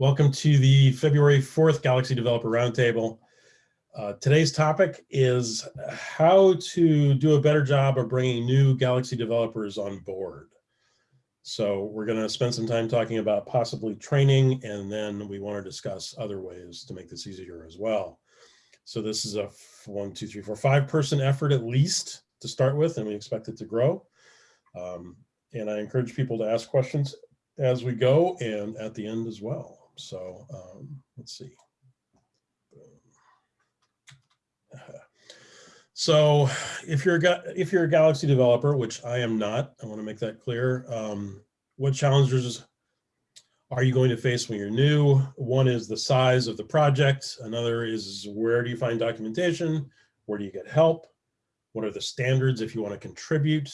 Welcome to the February 4th Galaxy Developer Roundtable. Uh, today's topic is how to do a better job of bringing new Galaxy developers on board. So we're going to spend some time talking about possibly training, and then we want to discuss other ways to make this easier as well. So this is a one, two, three, four, five person effort at least to start with, and we expect it to grow. Um, and I encourage people to ask questions as we go and at the end as well. So um, let's see. So if you're a if you're a Galaxy developer, which I am not, I want to make that clear. Um, what challenges are you going to face when you're new? One is the size of the project. Another is where do you find documentation? Where do you get help? What are the standards if you want to contribute?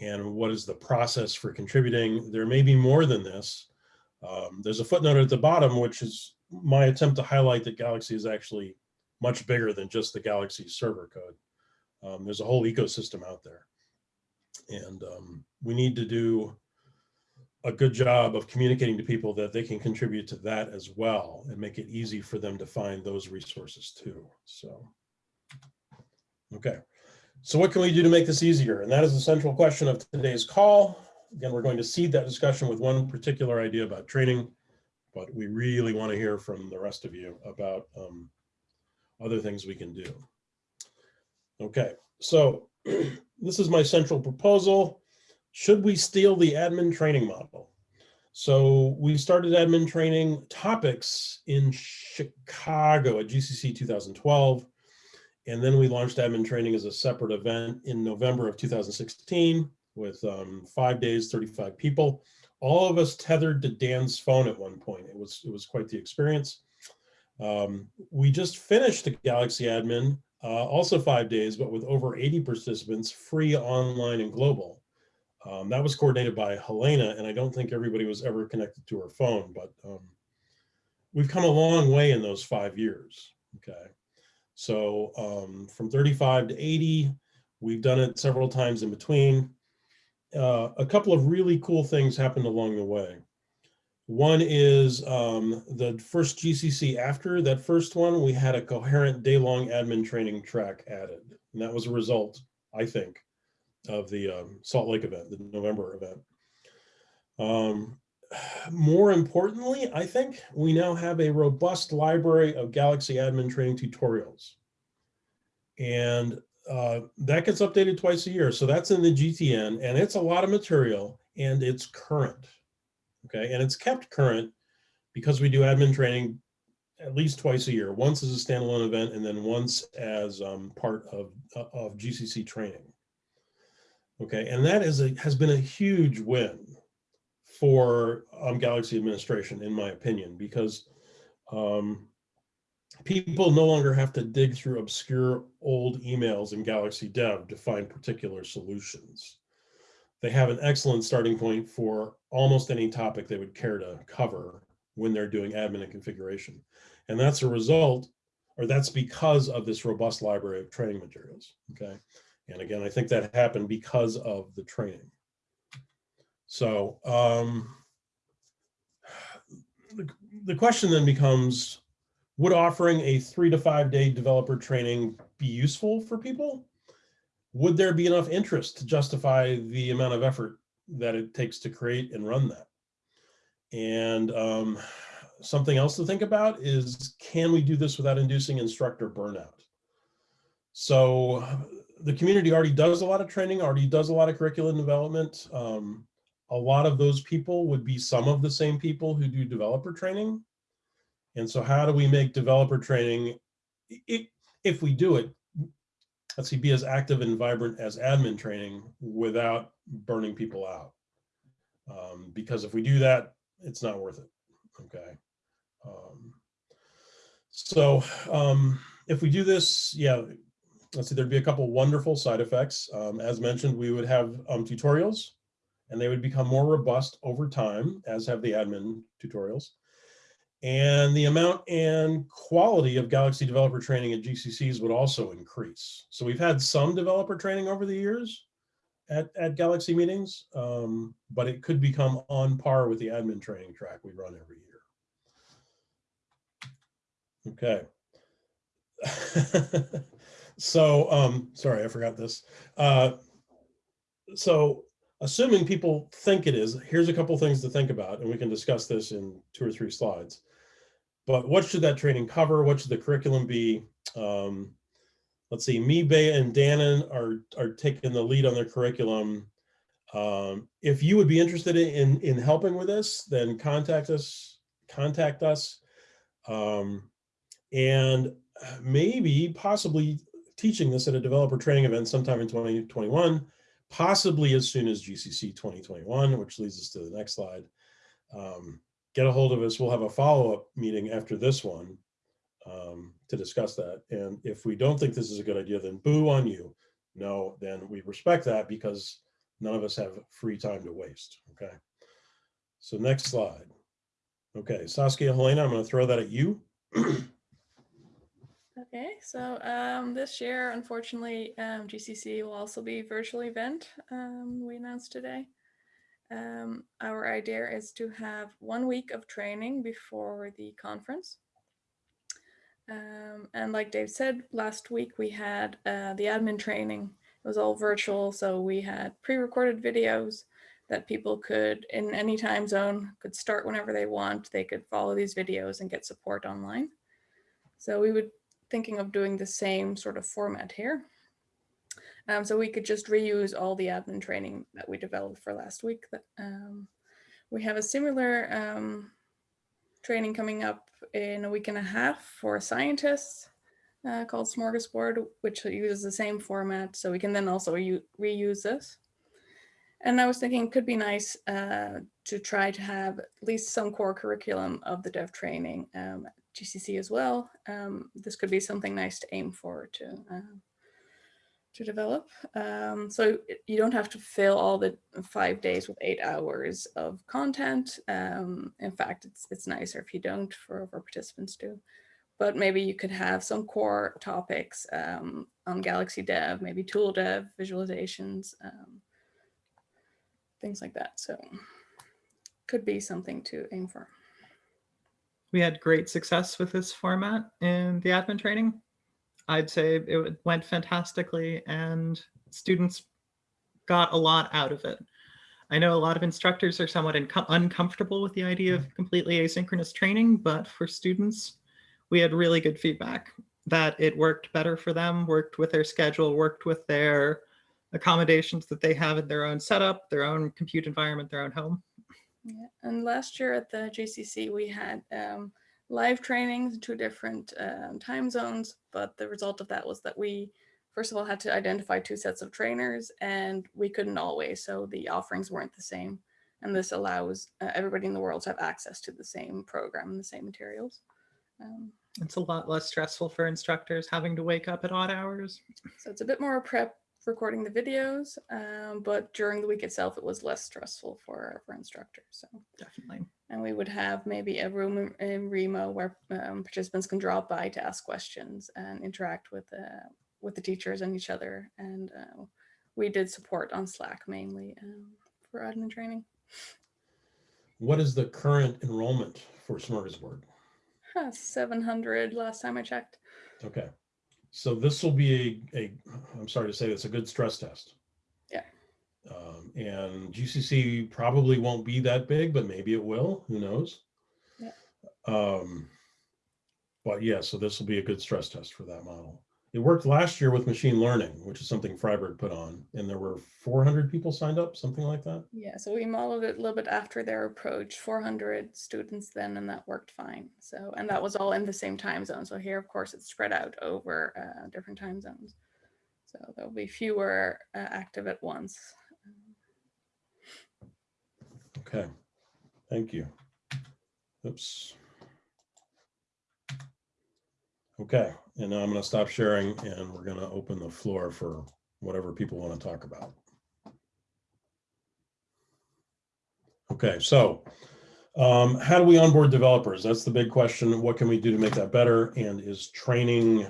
and what is the process for contributing. There may be more than this. Um, there's a footnote at the bottom, which is my attempt to highlight that Galaxy is actually much bigger than just the Galaxy server code. Um, there's a whole ecosystem out there. And um, we need to do a good job of communicating to people that they can contribute to that as well and make it easy for them to find those resources too. So, okay. So what can we do to make this easier? And that is the central question of today's call. Again, we're going to seed that discussion with one particular idea about training, but we really want to hear from the rest of you about um, other things we can do. Okay, so this is my central proposal. Should we steal the admin training model? So we started admin training topics in Chicago at GCC 2012. And then we launched admin training as a separate event in November of 2016 with um, five days, 35 people. All of us tethered to Dan's phone at one point. It was, it was quite the experience. Um, we just finished the Galaxy admin, uh, also five days, but with over 80 participants, free online and global. Um, that was coordinated by Helena, and I don't think everybody was ever connected to her phone, but um, we've come a long way in those five years, okay? So um, from 35 to 80, we've done it several times in between. Uh, a couple of really cool things happened along the way. One is um, the first GCC after that first one, we had a coherent day-long admin training track added. And that was a result, I think, of the um, Salt Lake event, the November event. Um, more importantly, I think we now have a robust library of Galaxy admin training tutorials. And uh, that gets updated twice a year. So that's in the GTN and it's a lot of material and it's current. Okay, and it's kept current because we do admin training at least twice a year, once as a standalone event and then once as um, part of, uh, of GCC training. Okay, and that is a, has been a huge win for um, Galaxy administration, in my opinion, because um, people no longer have to dig through obscure old emails in Galaxy Dev to find particular solutions. They have an excellent starting point for almost any topic they would care to cover when they're doing admin and configuration. And that's a result, or that's because of this robust library of training materials, okay? And again, I think that happened because of the training. So um, the, the question then becomes, would offering a three to five day developer training be useful for people? Would there be enough interest to justify the amount of effort that it takes to create and run that? And um, something else to think about is, can we do this without inducing instructor burnout? So the community already does a lot of training, already does a lot of curriculum development. Um, a lot of those people would be some of the same people who do developer training. And so how do we make developer training, if, we do it, let's see, be as active and vibrant as admin training without burning people out. Um, because if we do that, it's not worth it, okay? Um, so um, if we do this, yeah, let's see, there'd be a couple wonderful side effects. Um, as mentioned, we would have um, tutorials and they would become more robust over time, as have the admin tutorials. And the amount and quality of Galaxy developer training at GCCs would also increase. So we've had some developer training over the years at, at Galaxy meetings, um, but it could become on par with the admin training track we run every year. Okay. So, um, sorry, I forgot this. Uh, So assuming people think it is, here's a couple things to think about, and we can discuss this in two or three slides. But what should that training cover? What should the curriculum be? Um, let's see, me, Bea, and Dannon are, are taking the lead on their curriculum. Um, if you would be interested in, in helping with this, then contact us, contact us. Um, and maybe possibly teaching this at a developer training event sometime in 2021, possibly as soon as GCC 2021, which leads us to the next slide. Um, get a hold of us. We'll have a follow-up meeting after this one um, to discuss that. And if we don't think this is a good idea, then boo on you. No, then we respect that because none of us have free time to waste, okay? So next slide. Okay, Saskia, Helena, I'm gonna throw that at you. Okay, so um, this year, unfortunately, um, GCC will also be virtual event. Um, we announced today. Um, our idea is to have one week of training before the conference. Um, and like Dave said, last week we had uh, the admin training. It was all virtual, so we had pre-recorded videos that people could, in any time zone, could start whenever they want. They could follow these videos and get support online. So we would thinking of doing the same sort of format here. Um, so we could just reuse all the admin training that we developed for last week. Um, we have a similar um, training coming up in a week and a half for scientists uh, called Smorgasbord, which uses the same format. So we can then also reuse this. And I was thinking it could be nice uh, to try to have at least some core curriculum of the dev training um, GCC as well. Um, this could be something nice to aim for to uh, to develop. Um, so you don't have to fill all the five days with eight hours of content. Um, in fact, it's it's nicer if you don't for, participants to. But maybe you could have some core topics um, on Galaxy Dev, maybe tool dev, visualizations, um, things like that. So could be something to aim for we had great success with this format in the admin training. I'd say it went fantastically and students got a lot out of it. I know a lot of instructors are somewhat uncomfortable with the idea of completely asynchronous training, but for students, we had really good feedback that it worked better for them, worked with their schedule, worked with their accommodations that they have in their own setup, their own compute environment, their own home. Yeah. And last year at the GCC, we had um, live trainings, two different um, time zones, but the result of that was that we, first of all, had to identify two sets of trainers and we couldn't always, so the offerings weren't the same. And this allows uh, everybody in the world to have access to the same program and the same materials. Um, it's a lot less stressful for instructors having to wake up at odd hours. So it's a bit more prep recording the videos, um, but during the week itself, it was less stressful for, for instructors. So definitely. And we would have maybe a room in Remo where um, participants can drop by to ask questions and interact with, uh, with the teachers and each other. And uh, we did support on Slack mainly um, for admin training. What is the current enrollment for Smorgasbord? Huh, 700 last time I checked. Okay. So this will be a, a, I'm sorry to say it's a good stress test. Yeah. Um, and GCC probably won't be that big, but maybe it will, who knows? Yeah. Um, but yeah, so this will be a good stress test for that model. It worked last year with machine learning, which is something Freiburg put on, and there were 400 people signed up, something like that. Yeah, so we modeled it a little bit after their approach, 400 students then, and that worked fine. So, and that was all in the same time zone. So here, of course, it's spread out over uh, different time zones. So there'll be fewer uh, active at once. Okay, thank you. Oops. Okay, and now I'm going to stop sharing and we're going to open the floor for whatever people want to talk about. Okay, so um, how do we onboard developers? That's the big question. What can we do to make that better? And is training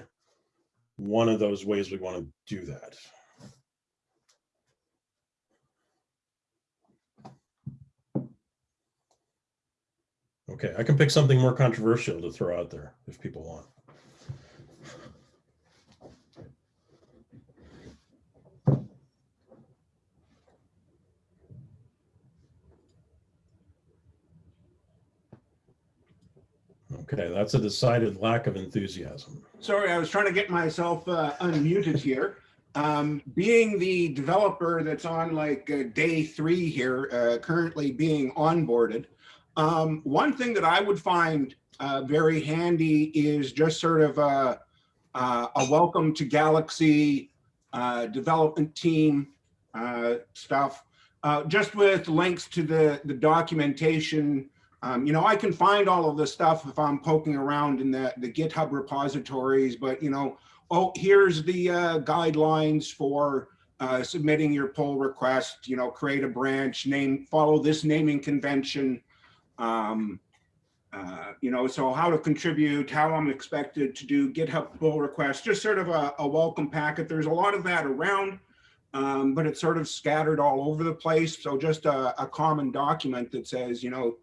one of those ways we want to do that? Okay, I can pick something more controversial to throw out there if people want. Okay, that's a decided lack of enthusiasm. Sorry, I was trying to get myself uh, unmuted here. Um, being the developer that's on like uh, day three here, uh, currently being onboarded, um, one thing that I would find uh, very handy is just sort of a, uh, a welcome to Galaxy uh, development team uh, stuff, uh, just with links to the, the documentation um, you know, I can find all of this stuff if I'm poking around in the, the GitHub repositories, but you know, oh, here's the uh, guidelines for uh, submitting your pull request, you know, create a branch, name, follow this naming convention. Um, uh, you know, so how to contribute, how I'm expected to do GitHub pull requests, just sort of a, a welcome packet. There's a lot of that around, um, but it's sort of scattered all over the place. So just a, a common document that says, you know,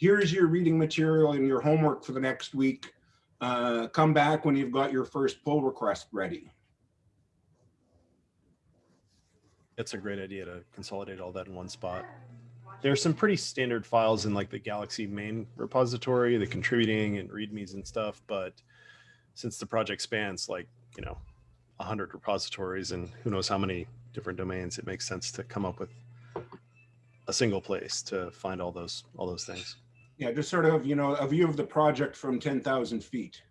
here's your reading material and your homework for the next week. Uh, come back when you've got your first pull request ready. That's a great idea to consolidate all that in one spot. There's some pretty standard files in like the Galaxy main repository, the contributing and readmes and stuff. But since the project spans like, you know, a hundred repositories and who knows how many different domains, it makes sense to come up with a single place to find all those, all those things. Yeah, just sort of, you know, a view of the project from 10,000 feet.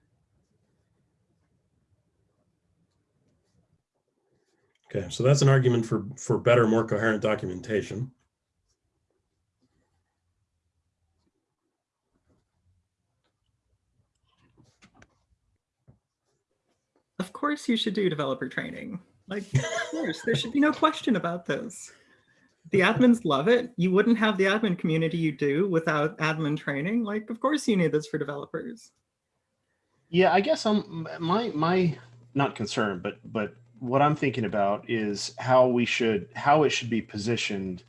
Okay, so that's an argument for, for better, more coherent documentation. Of course you should do developer training. Like, of course, there should be no question about this. The admins love it. You wouldn't have the admin community you do without admin training. Like, of course you need this for developers. Yeah, I guess I'm my my not concern, but but what I'm thinking about is how we should how it should be positioned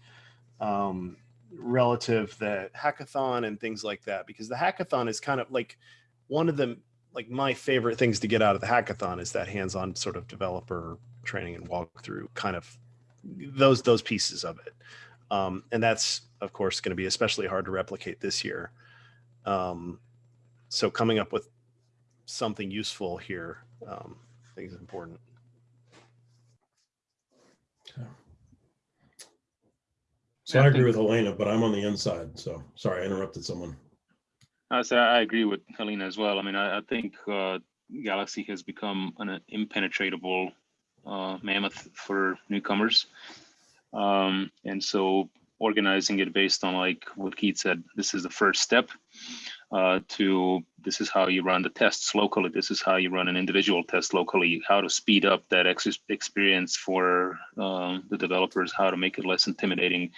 um, relative the hackathon and things like that because the hackathon is kind of like one of the like my favorite things to get out of the hackathon is that hands-on sort of developer training and walkthrough kind of those those pieces of it um, and that's of course going to be especially hard to replicate this year um, so coming up with something useful here um, i think is important So Yeah, I I agree with Helena, but I'm on the inside, so sorry, I interrupted someone. I say I agree with Helena as well. I mean, I, I think uh, Galaxy has become an impenetrable uh, mammoth for newcomers, um, and so organizing it based on like what Keith said, this is the first step uh, to this is how you run the tests locally. This is how you run an individual test locally. How to speed up that ex- experience for um, the developers. How to make it less intimidating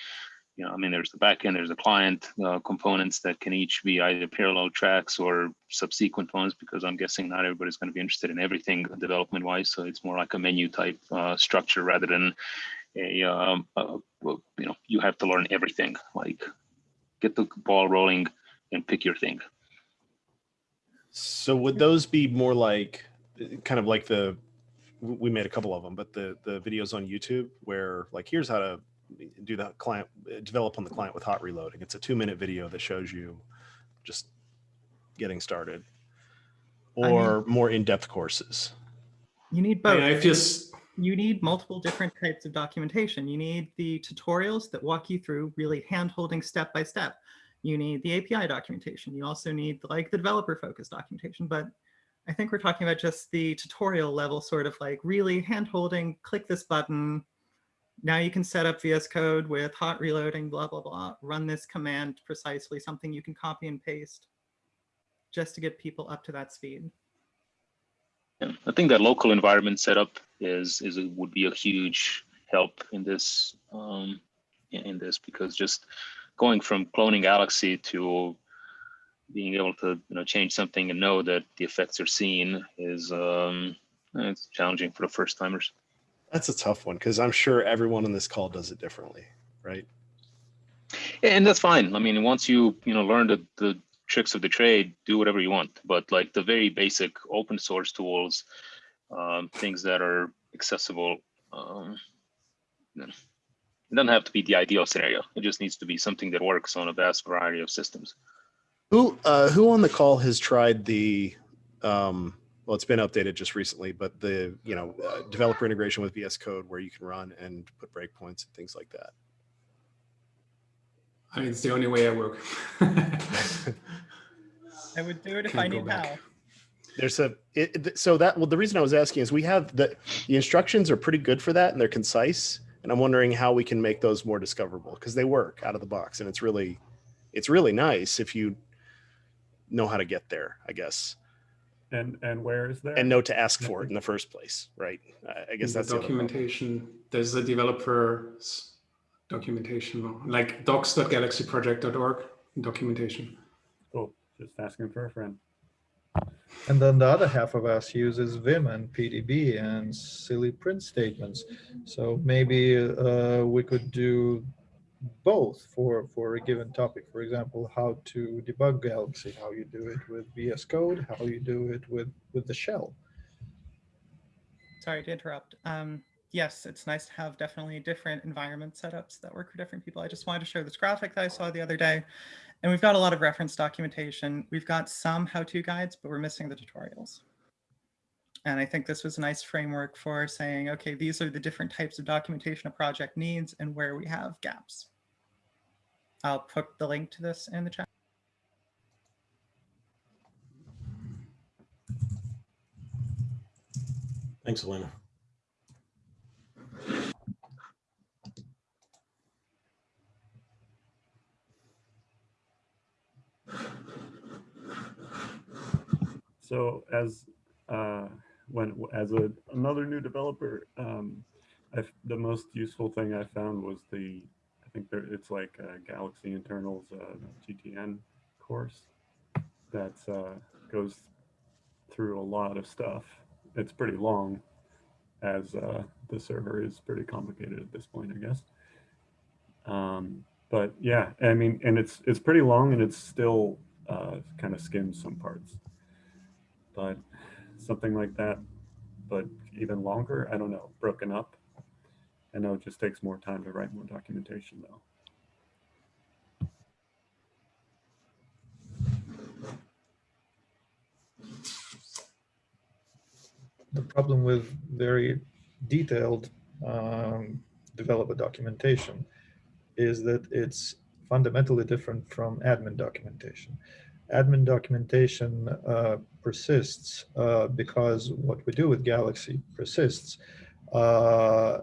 you know, I mean, there's the backend, there's the client uh, components that can each be either parallel tracks or subsequent ones, because I'm guessing not everybody's going to be interested in everything development wise. So it's more like a menu type uh, structure rather than a, um, a, you know, you have to learn everything. Like, get the ball rolling and pick your thing. So would those be more like, kind of like the, we made a couple of them, but the the videos on YouTube where like here's how to do the client uh, develop on the client with hot reloading. It's a two minute video that shows you just getting started, I mean- or more in depth courses. You need I both. mean, I just, you need multiple different types of documentation. You need the tutorials that walk you through really hand-holding step by step. You need the API documentation. You also need like the developer focused documentation. But I think we're talking about just the tutorial level, sort of like really hand-holding, click this button. Now you can set up VS Code with hot reloading, blah, blah, blah. Run this command precisely, something you can copy and paste just to get people up to that speed. Yeah, I think that local environment setup is is would be a huge help in this um, in in this because just going from cloning Galaxy to being able to you know change something and know that the effects are seen is um, it's challenging for the first timers. That's a tough one because I'm sure everyone on this call does it differently, right? And that's fine. I mean, once you you know learn the the tricks of the trade, do whatever you want. But like the very basic open source tools, um, things that are accessible, um, it doesn't have to be the ideal scenario. It just needs to be something that works on a vast variety of systems. Who uh, who on the call has tried the um, well, it's been updated just recently, but the you know uh, developer integration with VS Code where you can run and put breakpoints and things like that. I mean, it's the only way I work. I would do it if Can't I go knew how. There's a it, it- so that well the reason I was asking is we have the the instructions are pretty good for that and they're concise and I'm wondering how we can make those more discoverable because they work out of the box and it's really it's really nice if you know how to get there I guess And, and where is there? and know to ask for it in the first place right I, I guess the that's the documentation. There's a developer's documentation, like docs.galaxyproject.org documentation. Cool, just asking for a friend. And then the other half of us uses Vim and PDB and silly print statements. So maybe uh, we could do both for, for a given topic. For example, how to debug Galaxy, how you do it with VS Code, how you do it with, with the shell. Sorry to interrupt. Um, yes, it's nice to have definitely different environment setups that work for different people. I just wanted to show this graphic that I saw the other day. And we've got a lot of reference documentation. We've got some how-to guides, but we're missing the tutorials. And I think this was a nice framework for saying, okay, these are the different types of documentation a project needs and where we have gaps. I'll put the link to this in the chat. Thanks, Elena. So as, uh, when, as a, another new developer, um, I, the most useful thing I found was the, I think there, it's like Galaxy Internals, uh, GTN course that, uh, goes through a lot of stuff. It's pretty long as, uh, the server is pretty complicated at this point, I guess. Um, but yeah, I mean, and it's, it's pretty long and it's still, uh, kind of skims some parts but something like that, but even longer, I don't know, broken up. I know it just takes more time to write more documentation though. The problem with very detailed um, developer documentation is that it's fundamentally different from admin documentation. Admin documentation uh, persists uh, because what we do with Galaxy persists. Uh,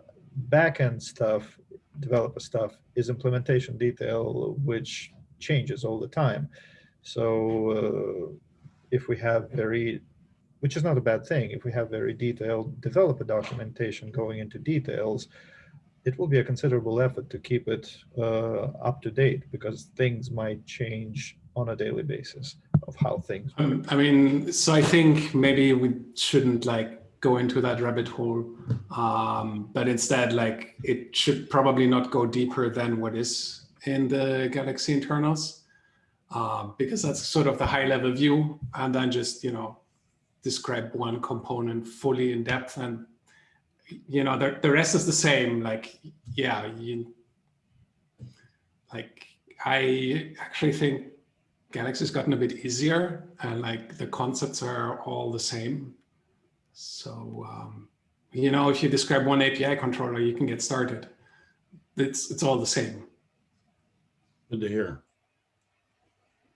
backend stuff, developer stuff, is implementation detail, which changes all the time. So uh, if we have very which is not a bad thing. If we have very detailed developer documentation going into details, it will be a considerable effort to keep it uh, up to date because things might change on a daily basis of how things. Um, I mean, so I think maybe we shouldn't like go into that rabbit hole, um, but instead, like it should probably not go deeper than what is in the Galaxy internals, um, because that's sort of the high level view, and then just you know describe one component fully in depth, and you know the the rest is the same. Like yeah, you like I actually think Galaxy's gotten a bit easier and like the concepts are all the same. So, um, you know, if you describe one API controller, you can get started. It's, it's all the same. Good to hear.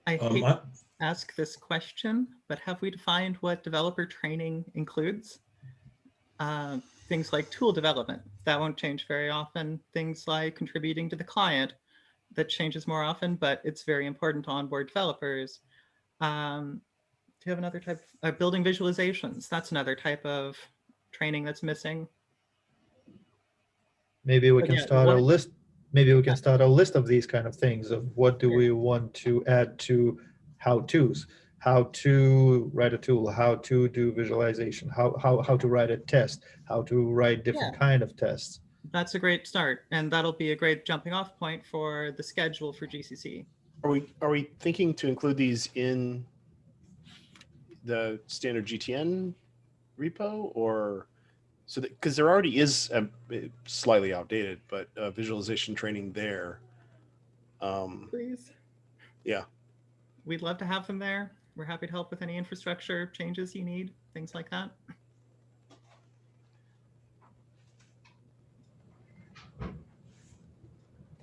I Um, hate I- to ask this question, but have we defined what developer training includes? Uh, things like tool development, that won't change very often. Things like contributing to the client, that changes more often, but it's very important to onboard developers. Um, do you have another type, uh, building visualizations? That's another type of training that's missing. Maybe we But can yeah, start a list, maybe we can start a list of these kind of things of what do we want to add to how-tos? How to write a tool, how to do visualization, how, how, how to write a test, how to write different kind of tests. That's a great start, and that'll be a great jumping off point for the schedule for GCC. Are we, are we thinking to include these in the standard GTN repo or? So that, because there already is a slightly outdated, but uh, visualization training there. Um, Please. Yeah. We'd love to have them there. We're happy to help with any infrastructure changes you need, things like that.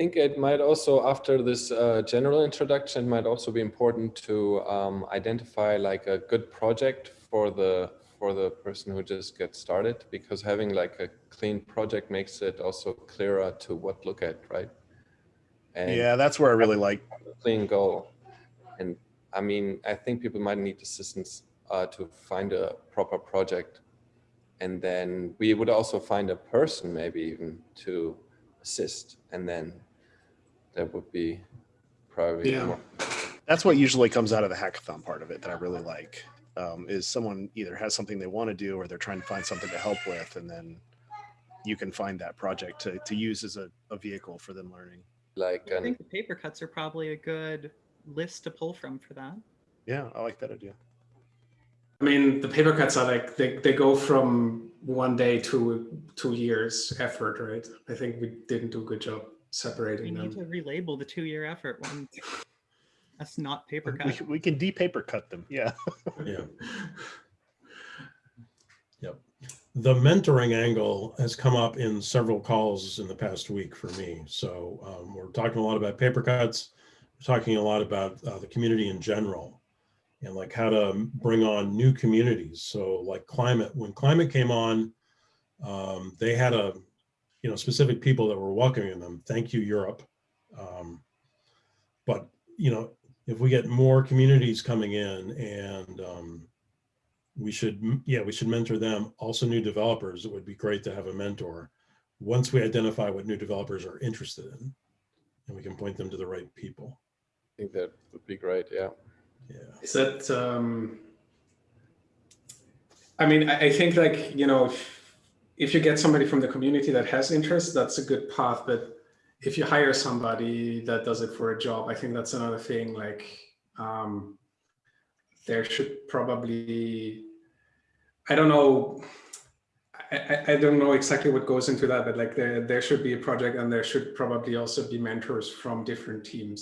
Think it might also, after this uh, general introduction, it might also be important to um, identify like a good project for the for the person who just gets started, because having like a clean project makes it also clearer to what look at, right? And yeah, that's where I really like. clean goal. And I mean, I think people might need assistance uh, to find a proper project. And then we would also find a person maybe even to assist. And then that would be probably Yeah. more. That's what usually comes out of the hackathon part of it that I really like. Um, is someone either has something they want to do or they're trying to find something to help with, and then you can find that project to, to use as a, a vehicle for them learning. like I an think the paper cuts are probably a good list to pull from for that. Yeah, I like that idea. I mean, the paper cuts are like they, they go from one day to two years effort, right? I think we didn't do a good job We separating need to relabel the two-year effort one. That's not paper cut. can- we can de-paper cut them. Yeah. Yeah. Yep. The mentoring angle has come up in several calls in the past week for me. So um, we're talking a lot about paper cuts. We're talking a lot about uh, the community in general and like how to bring on new communities. So like climate, when climate came on, um, they had a, you know, specific people that were welcoming them. Thank you, Europe. Um, but, you know, if we get more communities coming in and um, we should, yeah, we should mentor them. Also new developers, it would be great to have a mentor. Once we identify what new developers are interested in, and we can point them to the right people. I think that would be great. Yeah. Yeah. Is that um I mean, I, I think like, you know, if, if you get somebody from the community that has interest, that's a good path. But if you hire somebody that does it for a job, I think that's another thing. Like um there should probably I don't know. I, I- I don't know exactly what goes into that, but like there, there should be a project and there should probably also be mentors from different teams.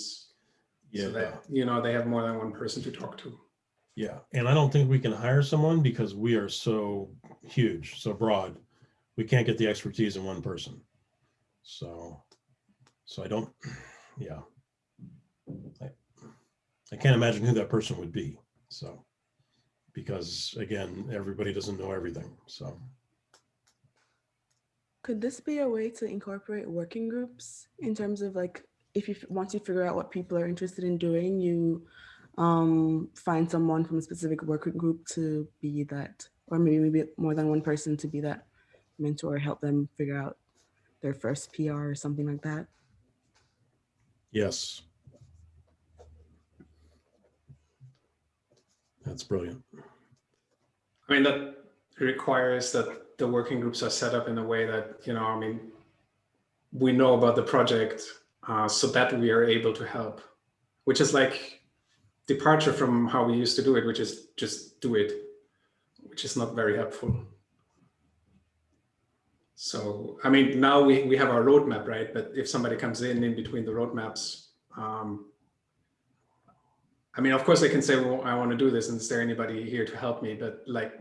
So Yeah. that, you know, they have more than one person to talk to. Yeah, and I don't think we can hire someone because we are so huge, so broad. We can't get the expertise in one person. So, so I don't, yeah. I, I can't imagine who that person would be, so. Because again, everybody doesn't know everything, so. Could this be a way to incorporate working groups in terms of like, if you, once you figure out what people are interested in doing, you um, find someone from a specific working group to be that, or maybe maybe more than one person to be that mentor, help them figure out their first PR or something like that. Yes. That's brilliant. I mean, that requires that the working groups are set up in a way that, you know, I mean, we know about the project uh, so that we are able to help, which is like departure from how we used to do it, which is just do it, which is not very helpful. So, I mean, now we, we have our roadmap, right? But if somebody comes in in between the roadmaps, um, I mean, of course, they can say, well, I want to do this, and is there anybody here to help me? But like,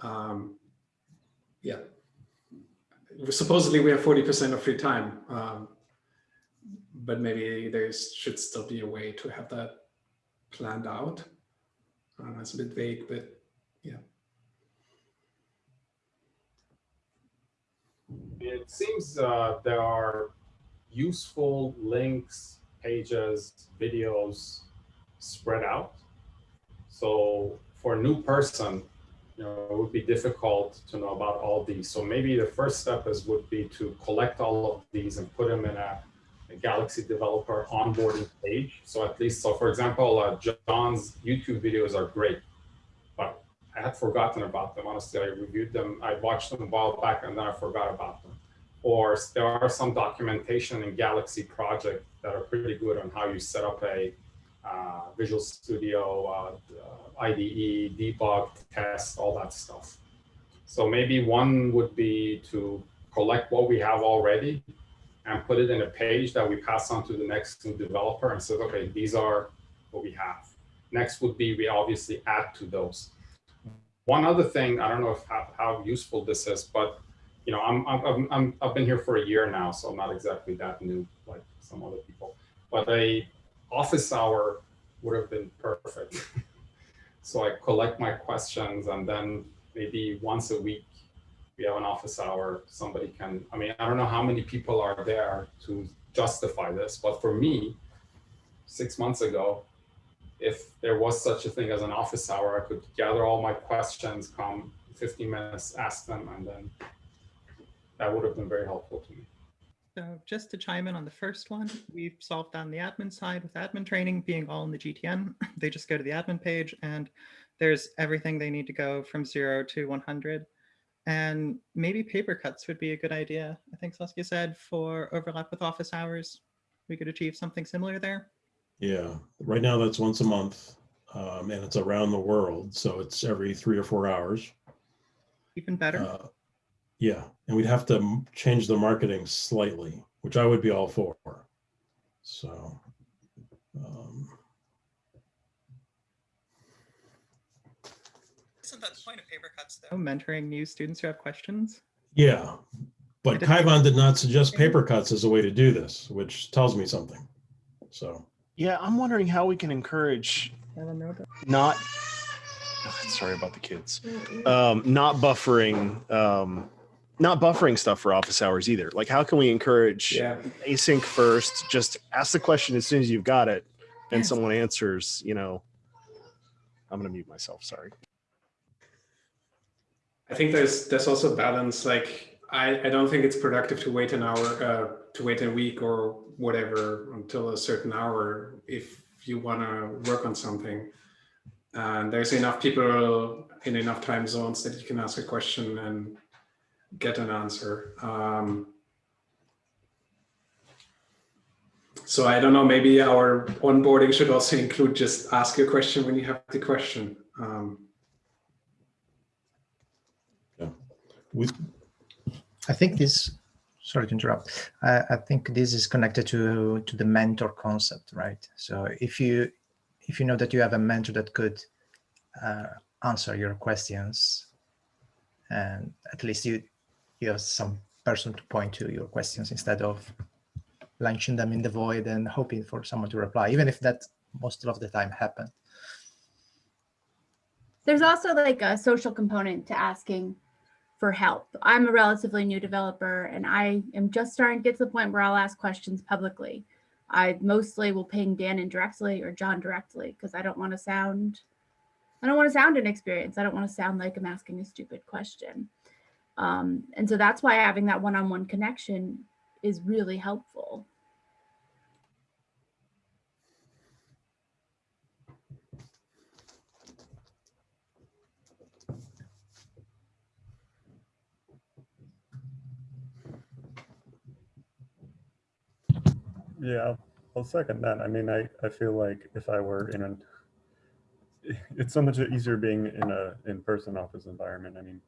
um, yeah, supposedly we have 40% of free time, um, but maybe there should still be a way to have that planned out. Uh, it's a bit vague, but yeah. It seems uh, there are useful links, pages, videos spread out. So for a new person, you know, it would be difficult to know about all these. So maybe the first step is would be to collect all of these and put them in a, a Galaxy developer onboarding page. So at least, so for example, uh, John's YouTube videos are great, I had forgotten about them. Honestly, I reviewed them. I watched them a while back and then I forgot about them. or there are some documentation in Galaxy project that are pretty good on how you set up a uh, Visual Studio, uh, IDE, debug, test, all that stuff. So maybe one would be to collect what we have already and put it in a page that we pass on to the next developer and says, okay, these are what we have. Next would be we obviously add to those. One other thing, I don't know if how, how useful this is, but you know, I'm, I'm, I'm, I've been here for a year now, so I'm not exactly that new like some other people. But a office hour would have been perfect. so I collect my questions and then maybe once a week we have an office hour. Somebody can, I mean, I don't know how many people are there to justify this, but for me, six months ago, if there was such a thing as an office hour, I could gather all my questions, come 15 minutes, ask them, and then that would have been very helpful to me. So just to chime in on the first one, we've solved on the admin side with admin training being all in the GTN. They just go to the admin page and there's everything they need to go from zero to 100. And maybe paper cuts would be a good idea. I think Saskia said for overlap with office hours, we could achieve something similar there. Yeah, right now that's once a month. Um, and it's around the world, so it's every three or four hours. Even better. Uh, Yeah, and we'd have to change the marketing slightly, which I would be all for. So. um, Isn't that the point of paper cuts though? Mentoring new students who have questions. Yeah, but didn't- Kaivan did not suggest paper cuts as a way to do this, which tells me something. So, Yeah, I'm wondering how we can encourage don't know. not. Sorry about the kids. Um, not buffering. Um, not buffering stuff for office hours either. Like, how can we encourage Yeah. async first? Just ask the question as soon as you've got it, and Yes. someone answers. You know, I'm gonna mute myself. Sorry. I think there's there's also balance. Like I, I don't think it's productive to wait an hour, uh, to wait a week or whatever until a certain hour if you want to work on something. And there's enough people in enough time zones that you can ask a question and get an answer. Um, so I don't know. Maybe our onboarding should also include just ask a question when you have the question. Um, with, I think this, sorry to interrupt. I, I think this is connected to to the mentor concept, right? So if you if you know that you have a mentor that could uh, answer your questions, and at least you you have some person to point to your questions instead of launching them in the void and hoping for someone to reply, even if that most of the time happen. There's also like a social component to asking for help. I'm a relatively new developer and I am just starting to get to the point where I'll ask questions publicly. I mostly will ping Dan indirectly or John directly because I don't want to sound I don't want to sound inexperienced. I don't want to sound like I'm asking a stupid question. Um, and so that's why having that one-on-one connection is really helpful. Yeah, I'll- second that. I mean, I, I feel like if I were in an, it's so much easier being in a in-person office environment. I mean,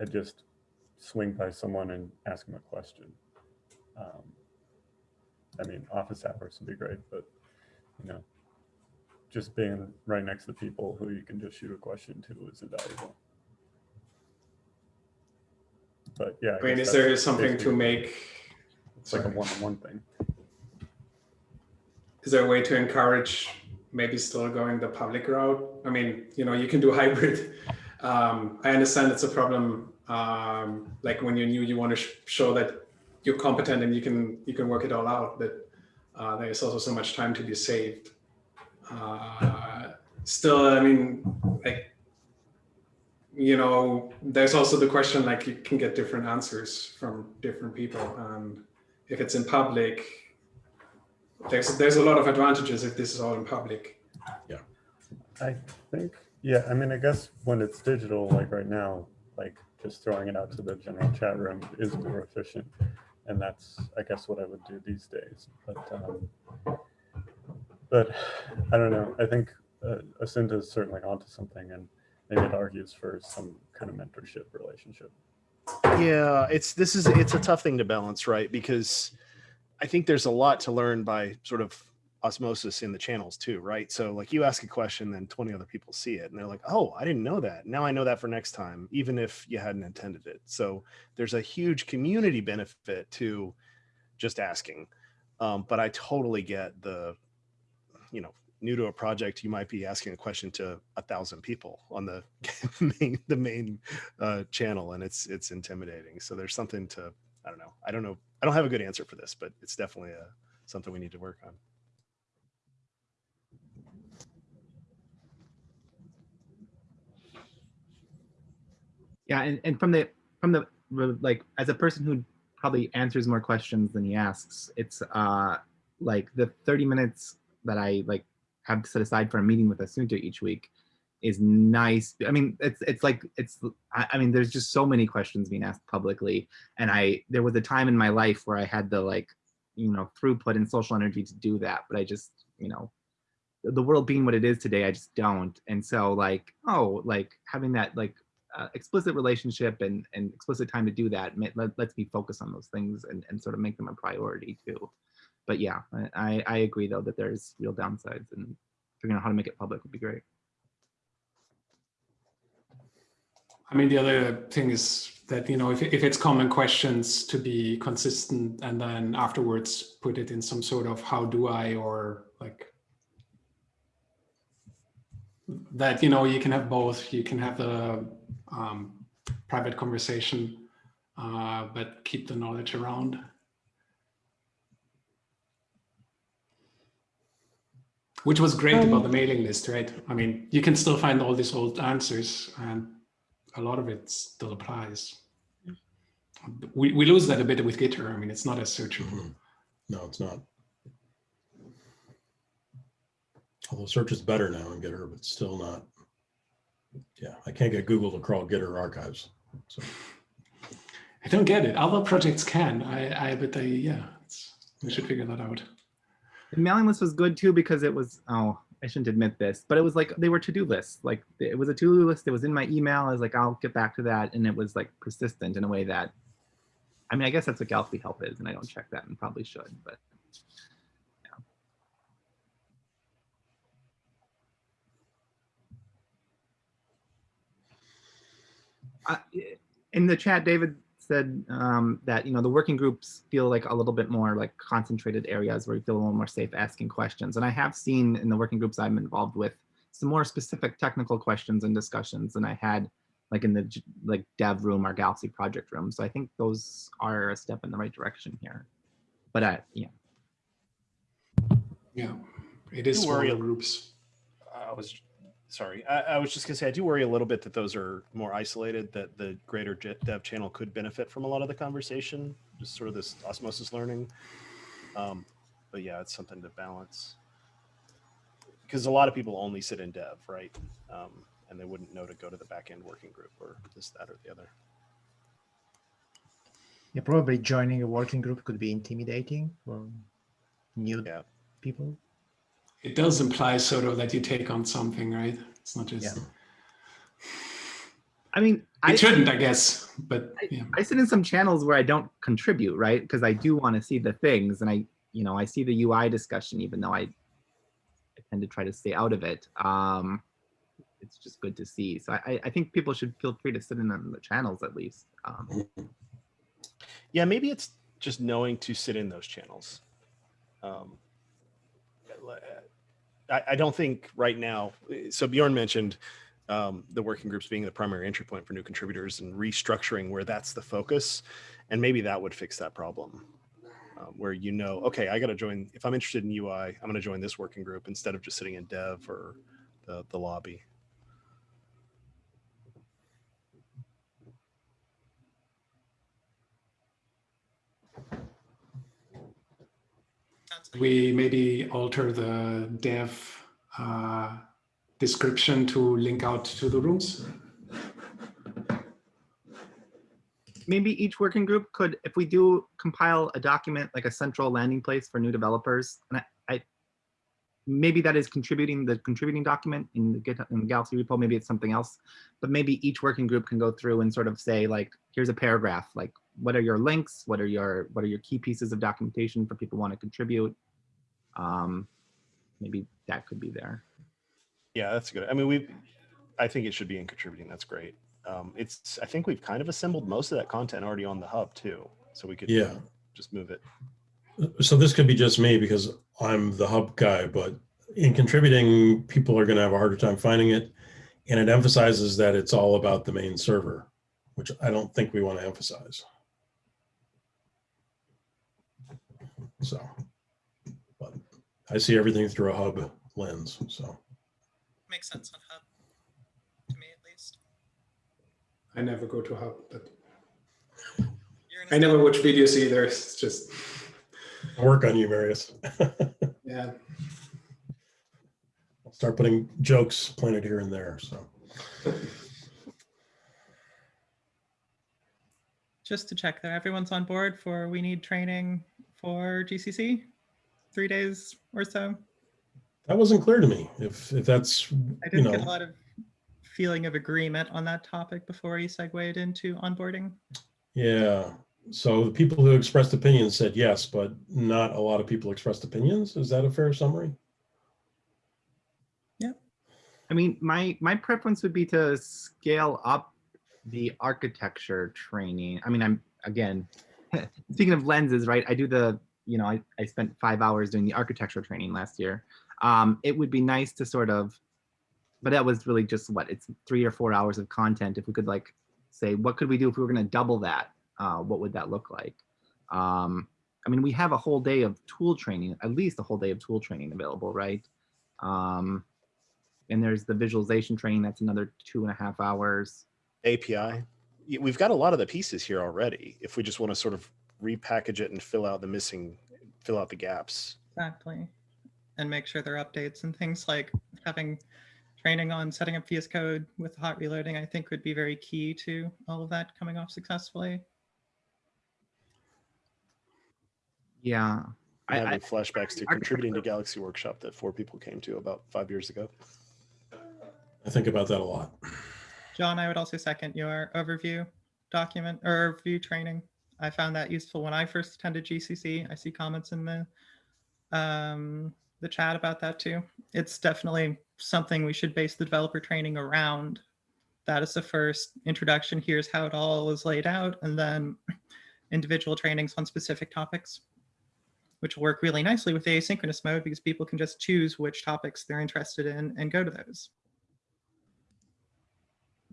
I just swing by someone and ask them a question. Um, I mean, office hours would be great, but you know, just being right next to people who you can just shoot a question to is invaluable. But yeah. I mean, is there something to make? It's like a one-on-one thing. Is there a way to encourage maybe still going the public route? I mean, you know, you can do hybrid. Um, I understand it's a problem. Um, like when you're new, you want to sh- show that you're competent and you can you can work it all out. But uh, there's also so much time to be saved. Uh, still, I mean, like you know, there's also the question like you can get different answers from different people, and if it's in public, there's there's a lot of advantages if this is all in public. Yeah. I think, yeah, I mean, I guess when it's digital, like right now, like just throwing it out to the general chat room is more efficient. And that's, I guess, what I would do these days. But, um, but I don't know. I think uh, Assunta is certainly onto something, and maybe it argues for some kind of mentorship relationship. Yeah, it's this is it's a tough thing to balance, right? Because I think there's a lot to learn by sort of osmosis in the channels too, right? So like you ask a question, then 20 other people see it and they're like, oh, I didn't know that. Now I know that for next time, even if you hadn't intended it. So there's a huge community benefit to just asking. Um, but I totally get the, you know, new to a project, you might be asking a question to a thousand people on the main, the main uh, channel and it's, it's intimidating. So there's something to, I don't know. I don't know. I don't have a good answer for this, but it's definitely a, something we need to work on. Yeah, and, and from the from the like as a person who probably answers more questions than he asks, it's uh like the 30 minutes that I like have set aside for a meeting with a Assunta each week is nice. I mean, it's it's like it's I, mean, there's just so many questions being asked publicly. And I there was a time in my life where I had the like, you know, throughput and social energy to do that, but I just, you know, the world being what it is today, I just don't. And so like, oh, like having that like uh, explicit relationship and, and explicit time to do that let, lets me focus on those things and, and sort of make them a priority too. But yeah, I, I agree though that there's real downsides and figuring out how to make it public would be great. I mean, the other thing is that, you know, if, if it's common questions to be consistent and then afterwards put it in some sort of how do I or like that, you know, you can have both. You can have the um, private conversation, uh, but keep the knowledge around. Which was great Um, about the mailing list, right? I mean, you can still find all these old answers and a lot of it still applies. We, we lose that a bit with Gitter. I mean, it's not as searchable. Mm-hmm. No, it's not. Although search is better now in Gitter, but still not. Yeah, I can't get Google to crawl Gitter archives. So I don't get it. Other projects can. I, I but they, yeah, it's, we should figure that out. The mailing list was good too because it was, oh, I shouldn't admit this, but it was like they were to-do lists. Like it was a to-do list. It was in my email. I was like, I'll get back to that. And it was like persistent in a way that, I mean, I guess that's what Galaxy Help is, and I don't check that and probably should, but I- in the chat, David said um, that you know the working groups feel like a little bit more like concentrated areas where you feel a little more safe asking questions. And I have seen in the working groups I'm involved with some more specific technical questions and discussions than I had like in the like dev room or Galaxy project room. So I think those are a step in the right direction here. But uh, yeah, Yeah, it is Do worry smaller groups. I was sorry. I, I was just gonna say I do worry a little bit that those are more isolated. That the greater dev channel could benefit from a lot of the conversation, just sort of this osmosis learning. Um, but yeah, it's something to balance because a lot of people only sit in dev, right? Um, and they wouldn't know to go to the back end working group or this, that, or the other. Yeah, probably joining a working group could be intimidating for new Yeah. people. It does imply sort of that you take on something, right? It's not just. Yeah. I mean, It I shouldn't, I guess, but yeah. I sit in some channels where I don't contribute, right? Because I do want to see the things, and I, you know, I see the UI discussion, even though I, I tend to try to stay out of it. Um, it's just good to see. So I, I think people should feel free to sit in on the channels at least. Um, Yeah, maybe it's just knowing to sit in those channels. Um, I, don't think right now. So Bjorn mentioned um, the working groups being the primary entry point for new contributors and restructuring where that's the focus, and maybe that would fix that problem. Um, where you know, okay, I got to join. If I'm interested in UI, I'm going to join this working group instead of just sitting in dev or the the lobby. We maybe alter the dev uh, description to link out to the rooms? maybe each working group could, if we do compile a document, like a central landing place for new developers, and I, I maybe that is contributing the contributing document in the GitHub in the Galaxy repo, maybe it's something else, but maybe each working group can go through and sort of say like, here's a paragraph, like what are your links? What are your, what are your key pieces of documentation for people who want to contribute? Um, maybe that could be there. Yeah, that's good. I mean, we, I think it should be in contributing. That's great. Um, it's, I think we've kind of assembled most of that content already on the hub too. So we could Yeah. just move it. So this could be just me because I'm the hub guy, but in contributing, people are going to have a harder time finding it. And it emphasizes that it's all about the main server, which I don't think we want to emphasize. So, but I see everything through a hub lens, so. Makes sense on Hub, to me at least. I never go to Hub, but I never watch videos either. It's just, I'll Work on you, Marius. yeah. I'll start putting jokes planted here and there, so. Just to check there, everyone's on board for we need training for GCC? Three days or so? That wasn't clear to me. If, if that's, I didn't get a lot of feeling of agreement on that topic before you segued into onboarding. yeah. So the people who expressed opinions said yes, but not a lot of people expressed opinions. Is that a fair summary? Yeah. I mean, my my preference would be to scale up the architecture training. I mean, I'm again speaking of lenses, right? I do the you know I I spent five hours doing the architecture training last year. Um, it would be nice to sort of, but that was really just what it's three or four hours of content. If we could like say, what could we do if we were going to double that? Uh, what would that look like? Um, I mean, we have a whole day of tool training, at least a whole day of tool training available, right? Um, and there's the visualization training. That's another two and a half hours. API. Yeah, We've got a lot of the pieces here already. If we just want to sort of repackage it and fill out the missing, fill out the gaps. Exactly. And make sure there are updates and things like having training on setting up VS Code with hot reloading, I think would be very key to all of that coming off successfully. Yeah. I, I- having I- flashbacks to contributing to Galaxy Workshop that four people came to about five years ago. I think about that a lot. John, I would also second your overview document or overview training. I found that useful when I first attended GCC. I see comments in the um, the chat about that too. It's definitely something we should base the developer training around. That is the first introduction. Here's how it all is laid out, and then individual trainings on specific topics, which work really nicely with the asynchronous mode because people can just choose which topics they're interested in and go to those.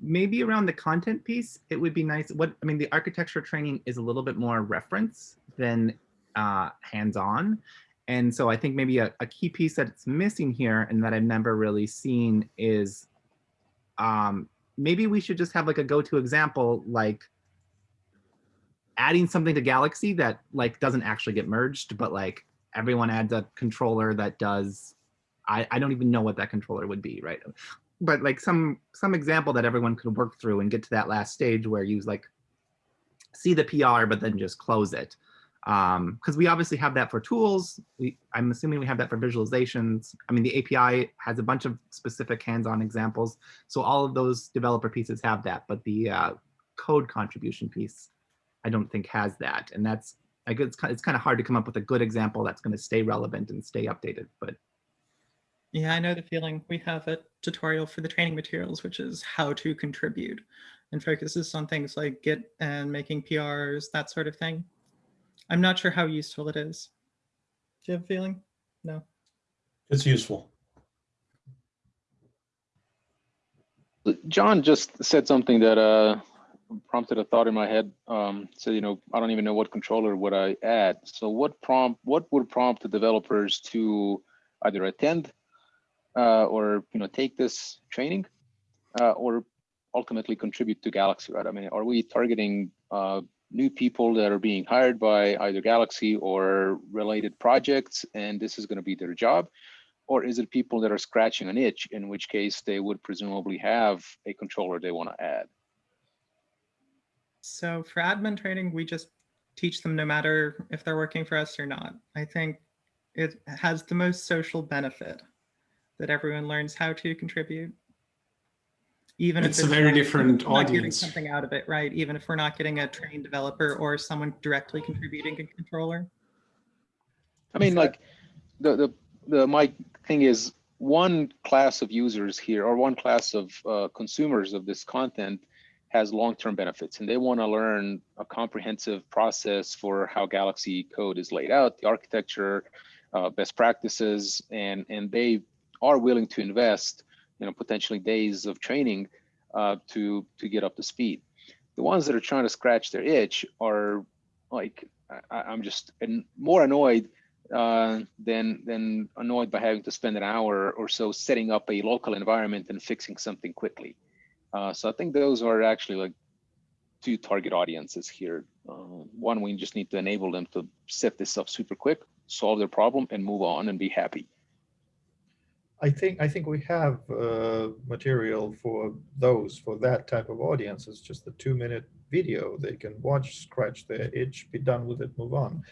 Maybe around the content piece, it would be nice. What I mean, the architecture training is a little bit more reference than uh, hands-on. And so I think maybe a, a key piece that's missing here and that I've never really seen is um, maybe we should just have like a go-to example, like adding something to Galaxy that like doesn't actually get merged, but like everyone adds a controller that does, I, I don't even know what that controller would be, right? But like some some example that everyone could work through and get to that last stage where you like see the PR, but then just close it. Um, because we obviously have that for tools. We, I'm assuming we have that for visualizations. I mean, the API has a bunch of specific hands-on examples. So all of those developer pieces have that, but the uh, code contribution piece, I don't think has that. And that's, I guess it's, ki- it's kind of hard to come up with a good example that's going to stay relevant and stay updated. But Yeah, I know the feeling. We have a tutorial for the training materials, which is how to contribute and focuses on things like Git and making PRs, that sort of thing. I'm not sure how useful it is. Do you have a feeling? No. It's useful. John just said something that uh, prompted a thought in my head. Um, so you know, I don't even know what controller would I add. So what prompt? What would prompt the developers to either attend uh, or you know take this training, uh, or ultimately contribute to Galaxy? Right? I mean, are we targeting uh, new people that are being hired by either Galaxy or related projects, and this is going to be their job? or is it people that are scratching an itch, in which case they would presumably have a controller they want to add? So for admin training, we just teach them no matter if they're working for us or not. I think it has the most social benefit that everyone learns how to contribute. Even It's if it's a very not- different not getting something out of it, right? Even if we're not getting a trained developer or someone directly contributing a controller. I mean, like, the, the, the, my thing is, one class of users here, or one class of uh, consumers of this content has long-term benefits, and they want to learn a comprehensive process for how Galaxy code is laid out, the architecture, uh, best practices, and, and they are willing to invest, you know, potentially days of training uh, to, to get up to speed. The ones that are trying to scratch their itch are like, I, I'm just an- more annoyed uh, than than annoyed by having to spend an hour or so setting up a local environment and fixing something quickly. Uh, so I think those are actually like two target audiences here. Uh, one, we just need to enable them to set this up super quick, solve their problem, and move on and be happy. I think I think we have uh, material for those for that type of audience. It's just a two-minute video they can watch, scratch their itch, be done with it, move on.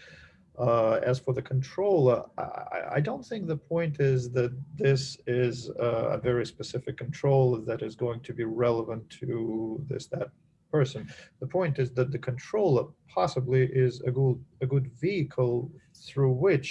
Uh, as for the controller, I, I don't think the point is that this is a very specific control that is going to be relevant to this that person. The point is that the controller possibly is a good a good vehicle through which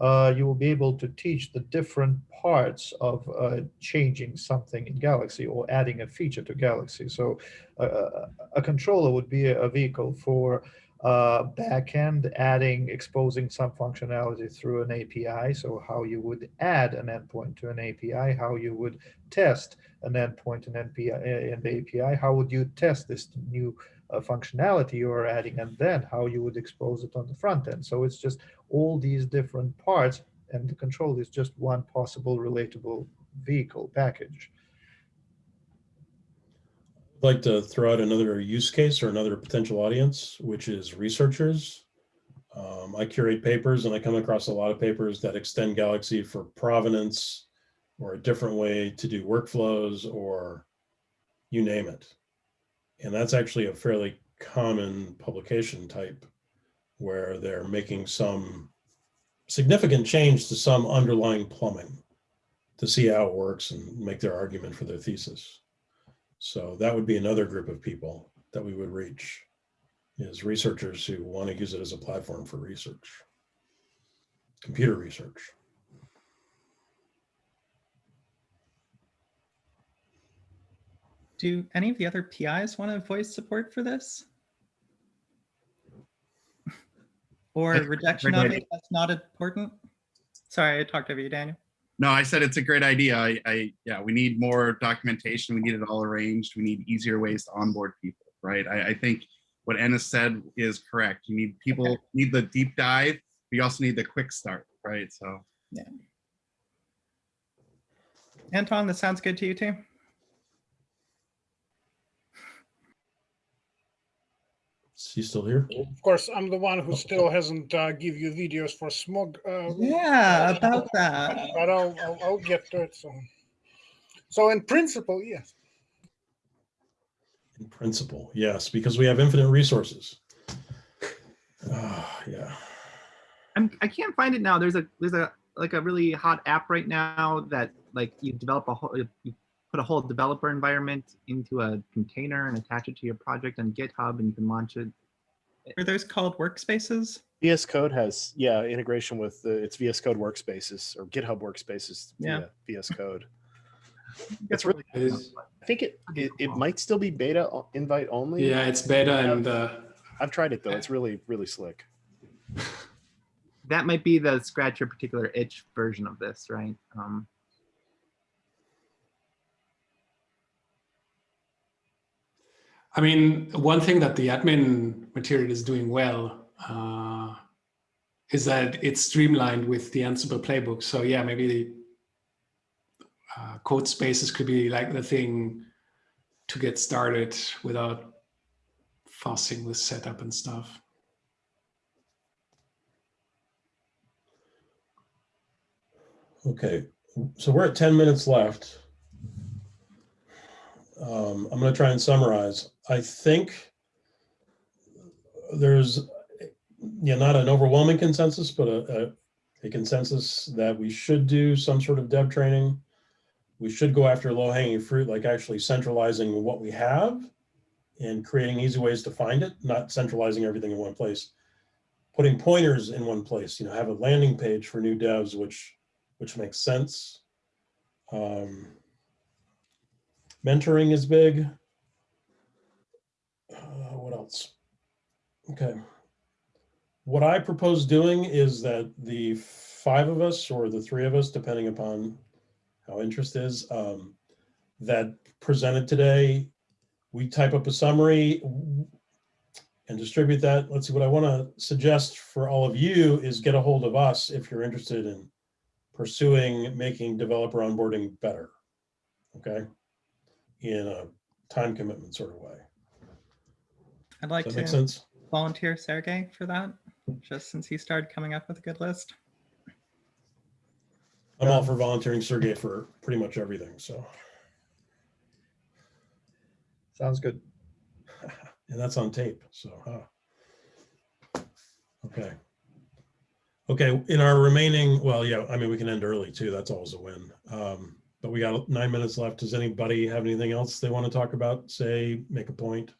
uh, you will be able to teach the different parts of uh, changing something in Galaxy or adding a feature to Galaxy. So uh, a controller would be a vehicle for uh, backend, adding, exposing some functionality through an API. So how you would add an endpoint to an API, how you would test an endpoint in NPI and API, how would you test this new uh, functionality you are adding, and then how you would expose it on the front end. So it's just all these different parts, and the control is just one possible relatable vehicle package. I'd like to throw out another use case or another potential audience, which is researchers. Um, I curate papers and I come across a lot of papers that extend Galaxy for provenance or a different way to do workflows or you name it. And that's actually a fairly common publication type where they're making some significant change to some underlying plumbing to see how it works and make their argument for their thesis. So that would be another group of people that we would reach is researchers who want to use it as a platform for research, computer research. Do any of the other PIs want to voice support for this? Or rejection of idea. it, that's not important? Sorry, I talked over you, Daniel. No, I said it's a great idea. I, I, yeah, we need more documentation. We need it all arranged. We need easier ways to onboard people, right? I, I think what Enis said is correct. You need people need the deep dive. We also need the quick start, right? So Yeah. Anton, this sounds good to you too? Is he still here? Of course, I'm the one who still hasn't uh, give you videos for smog. Uh, Yeah, about that. But I'll, I'll, I'll get to it soon. So in principle, yes. In principle, yes, because we have infinite resources. Ah, yeah. I'm, I can't find it now. There's a there's a like a really hot app right now that like you develop a whole you put a whole developer environment into a container and attach it to your project on GitHub and you can launch it. Are those called workspaces? VS Code has, yeah, integration with the, it's VS Code workspaces or GitHub workspaces Yeah. via VS Code. It's It's really, Is- I think it, it, it might still be beta invite only. Yeah, it's beta and uh, I've tried it though. It's really, really slick. That might be the scratch your particular itch version of this, right? Um, I mean, one thing that the admin material is doing well uh, is that it's streamlined with the Ansible playbook. So yeah, maybe the uh, code spaces could be like the thing to get started without fussing with setup and stuff. Okay, so we're at 10 minutes left. Um, I'm going to try and summarize. I think there's, yeah, not an overwhelming consensus, but a, a, a consensus that we should do some sort of dev training. We should go after low hanging fruit, like actually centralizing what we have and creating easy ways to find it, not centralizing everything in one place. Putting pointers in one place, you know, have a landing page for new devs, which, which makes sense. Um, mentoring is big. Else? Okay. What I propose doing is that the five of us or the three of us, depending upon how interest is, um, that presented today, we type up a summary and distribute that. Let's see, what I want to suggest for all of you is get a hold of us if you're interested in pursuing making developer onboarding better. Okay. In a time commitment sort of way. I'd like to sense? volunteer Sergey for that, just since he started coming up with a good list. I'm all for volunteering Sergey for pretty much everything. So, Sounds good. and that's on tape. So, huh. okay. Okay. In our remaining, well, yeah, I mean, we can end early too. That's always a win. Um, but we got nine minutes left. Does anybody have anything else they want to talk about? Say, make a point?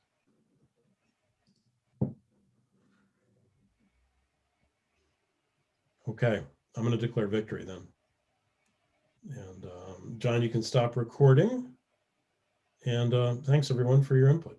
Okay, I'm going to declare victory then. And um, John, you can stop recording. And uh, thanks everyone for your input.